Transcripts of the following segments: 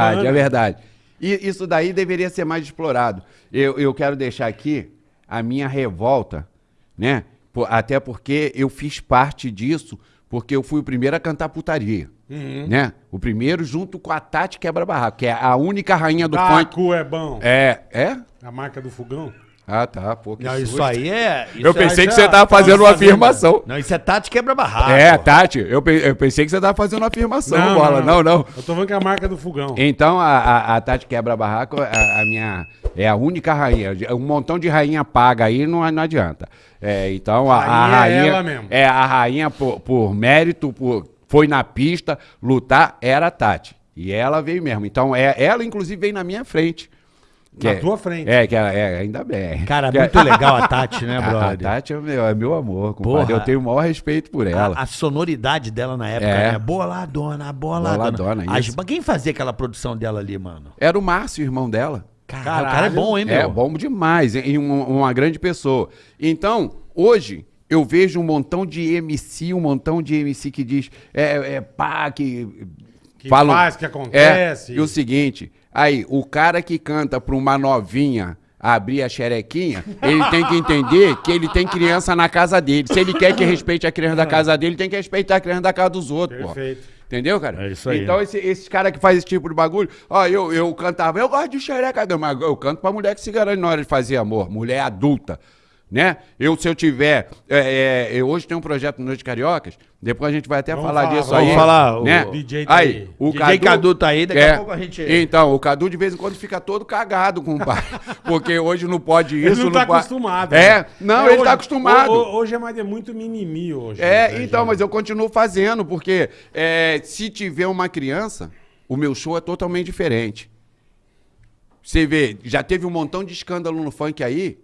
verdade, bacana. é verdade. E isso daí deveria ser mais explorado. Eu, eu quero deixar aqui a minha revolta, né? Por- até porque eu fiz parte disso, porque eu fui o primeiro a cantar putaria. Uhum. Né? O primeiro junto com a Tati Quebra-Barraco, que é a única rainha do funk. Taco é bom. É, é? A marca do fogão. Ah, tá, pô, que Não, isso susto. aí é. isso Eu é- pensei isso que é você tava a fazendo uma afirmação. Não, isso é Tati quebra-barraco. É, Tati, eu, pe- eu pensei que você tava fazendo uma afirmação, bola. Não, não. Eu tô falando que é a marca do fogão. Então, a, a, a Tati Quebra-Barraco, a, a minha, é a única rainha. Um montão de rainha paga aí, não, não adianta. É, então, a, a Rainha é ela mesmo. É, a rainha por, por mérito, por, foi na pista lutar, era a Tati. E ela veio mesmo. Então, é, ela, inclusive, veio na minha frente. Na é- tua frente. É, que ela, é, ainda bem. Cara, Que- muito legal a Tati, né, A, a brother? Tati é meu, é meu amor, compadre. Porra. Eu tenho o maior respeito por ela. A, a sonoridade dela na época, É. né? Boladona, boladona. Boladona, As- isso. mas quem fazia aquela produção dela ali, mano? Era o Márcio, irmão dela. Caralho, o cara é bom, hein, meu? É bom demais, e um- uma grande pessoa. Então, hoje, eu vejo um montão de MC, um montão de MC que diz, é, é pá, que... Que faz, que acontece. É, e o seguinte, aí, o cara que canta pra uma novinha abrir a xerequinha, ele tem que entender que ele tem criança na casa dele. Se ele quer que respeite a criança da casa dele, tem que respeitar a criança da casa dos outros, pô. Perfeito. Entendeu, cara? É isso aí. Então, esse, esses caras que fazem esse tipo de bagulho, ó, eu, eu cantava, eu gosto de xereca, mas eu canto pra mulher que se garante na hora de fazer amor, mulher adulta, né? Eu, se eu tiver, é, é, eu hoje tenho um projeto no Noite Cariocas, depois a gente vai até Vamos falar, falar, disso vamos aí. falar, o né? DJ tá aí, aí. o DJ Cadu tá aí, daqui a pouco a gente- Então, o Cadu de vez em quando fica todo cagado com o pai, porque hoje não pode isso, Ele não tá pode- acostumado. É, né? não, É, ele hoje- tá acostumado. ho- ho- Hoje é mais é muito mimimi hoje. É, né, então, gente? mas eu continuo fazendo, porque é, se tiver uma criança, o meu show é totalmente diferente. Você vê, já teve um montão de escândalo no funk aí,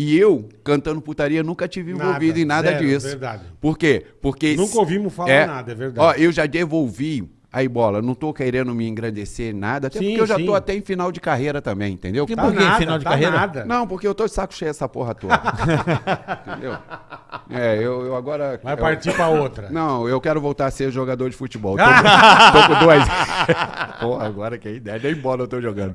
e eu, cantando putaria, nunca tive Nada, envolvido em nada zero, disso. verdade. Por quê? Porque. Nunca ouvimos falar nada, é verdade. Ó, eu já devolvi. Aí, bola, não tô querendo me engrandecer nada, até Sim, porque eu já sim. tô até em final de carreira também, entendeu? Que Tá por quê? nada, Final de tá carreira? nada. Não, porque eu tô de saco cheio dessa porra toda. entendeu? É, eu, eu agora. Vai eu- partir pra outra. não, eu quero voltar a ser jogador de futebol. Tô, tô com dois. Porra, agora que é ideia, nem bola eu tô jogando.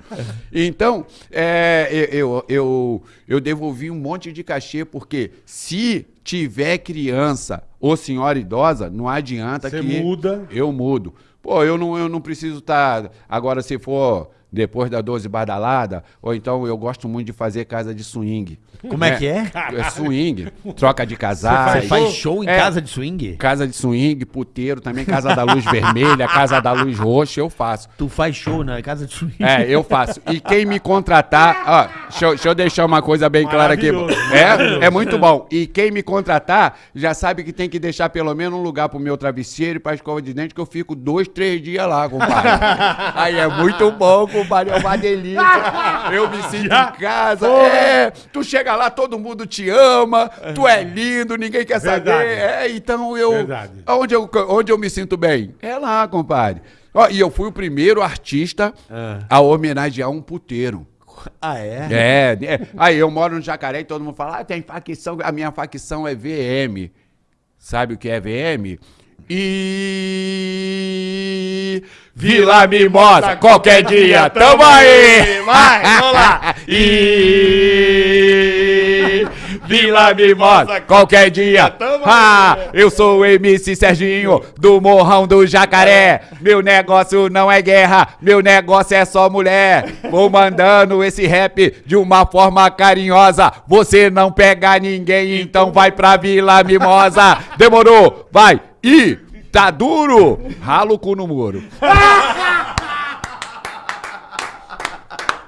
Então, é, eu, eu, eu devolvi um monte de cachê, porque se tiver criança ou senhora idosa, não adianta Você que. muda. Eu mudo. Pô, eu não, eu não preciso estar. Agora, se for depois da 12 badalada, ou então eu gosto muito de fazer casa de swing. Como é que é? É swing, troca de casais. Você faz show em É. casa de swing? Casa de swing, puteiro, também casa da luz vermelha, casa da luz roxa, eu faço. Tu faz show na casa de swing? É, eu faço. E quem me contratar, ó, deixa eu, deixa eu deixar uma coisa bem clara aqui. É, é muito bom. E quem me contratar já sabe que tem que deixar pelo menos um lugar pro meu travesseiro e pra escova de dente, que eu fico dois, três dias lá, compadre. Aí é muito bom, compadre, é uma delícia. Eu me sinto em casa. É, tu chega lá, todo mundo te ama, tu é lindo, ninguém quer saber. Verdade. É, então eu. Verdade. Onde eu, onde eu me sinto bem? É lá, compadre. Ó, e eu fui o primeiro artista a homenagear um puteiro. Ah, é? É, é. Aí eu moro no Jacaré e todo mundo fala, ah, tem facção, a minha facção é VM. Sabe o que é VM? E Vila Mimosa, qualquer dia, tamo aí! Vai, vamos lá! E Vila Mimosa, qualquer dia. Ah, eu sou o MC Serginho do Morrão do Jacaré. Meu negócio não é guerra, meu negócio é só mulher. Vou mandando esse rap de uma forma carinhosa. Você não pega ninguém, então vai pra Vila Mimosa. Demorou, vai. E tá duro, ralo o cu no muro.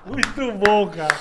Muito bom, cara.